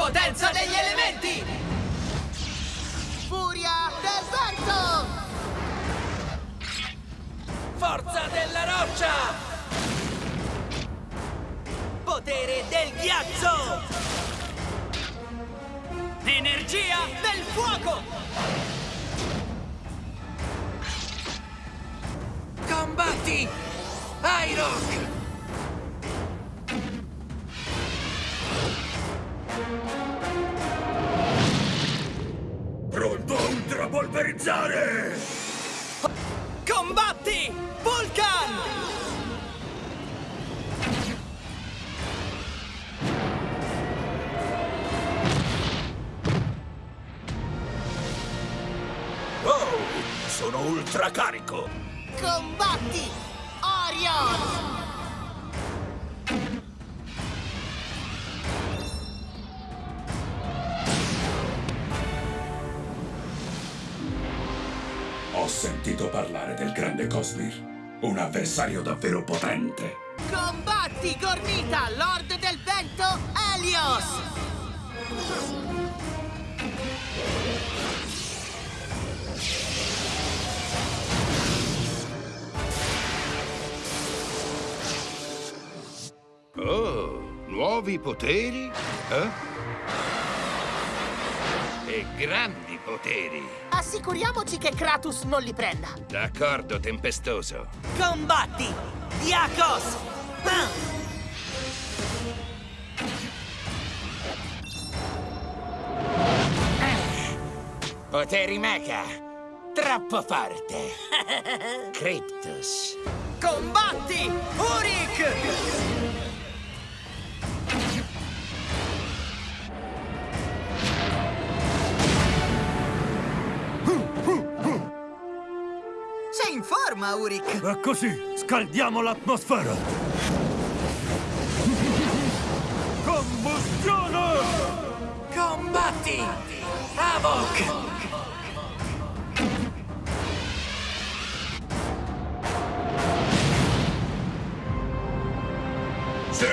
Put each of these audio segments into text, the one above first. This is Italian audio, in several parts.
Potenza degli elementi! Furia del vento! Forza della roccia! Potere del ghiaccio! Energia del fuoco! Combatti! Iroh! Ultrapolverizzare! Combatti! Vulcan! Oh, sono ultracarico! Combatti! Orion! Sentito parlare del grande Cosmir. Un avversario davvero potente. Combatti, Gormita, Lord del Vento, Helios! Oh, nuovi poteri? Eh? E grandi poteri. Assicuriamoci che Kratos non li prenda. D'accordo, tempestoso. Combatti! Diakos! Ah! Poteri mecha. Troppo forte. Cryptus. Combatti! Urik! In forma, Urik! E così scaldiamo l'atmosfera! Combustione! Combatti! Havok! Sì!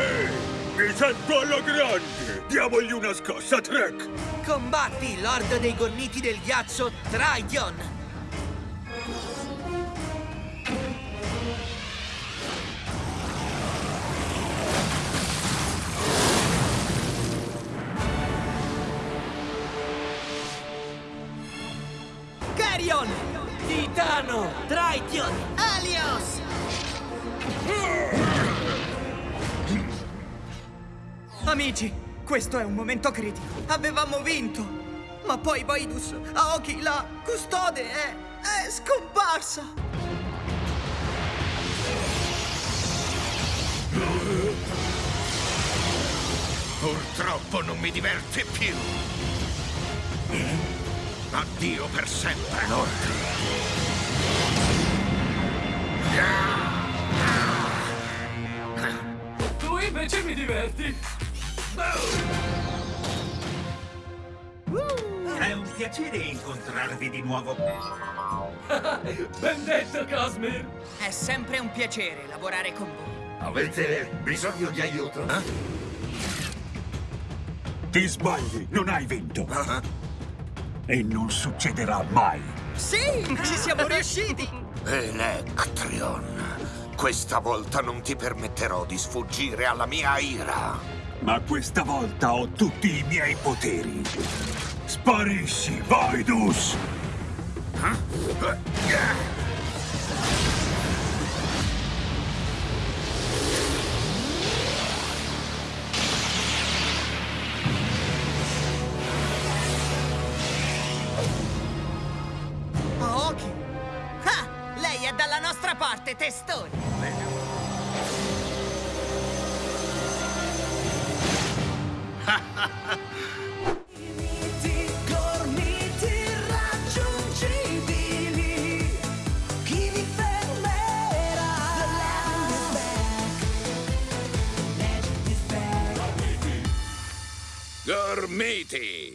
Mi sento alla grande! Diamogli una scossa, Trek! Combatti, Lord dei Gormiti del Ghiaccio, Tridion! Titano! Tridion! Helios! Amici, questo è un momento critico. Avevamo vinto. Ma poi Vaidus, Aoki, la custode, è, è scomparsa. Purtroppo non mi diverte più. Addio per sempre, Lord. Tu invece mi diverti! È un piacere incontrarvi di nuovo. Ben detto, Cosmir! È sempre un piacere lavorare con voi. Avete bisogno di aiuto? Ti sbagli, non hai vinto! E non succederà mai! Sì, ci siamo riusciti. Electrion, questa volta non ti permetterò di sfuggire alla mia ira. Ma questa volta ho tutti i miei poteri! Sparisci, Vaidus! Aoki. Dalla nostra parte, testone. Gormiti!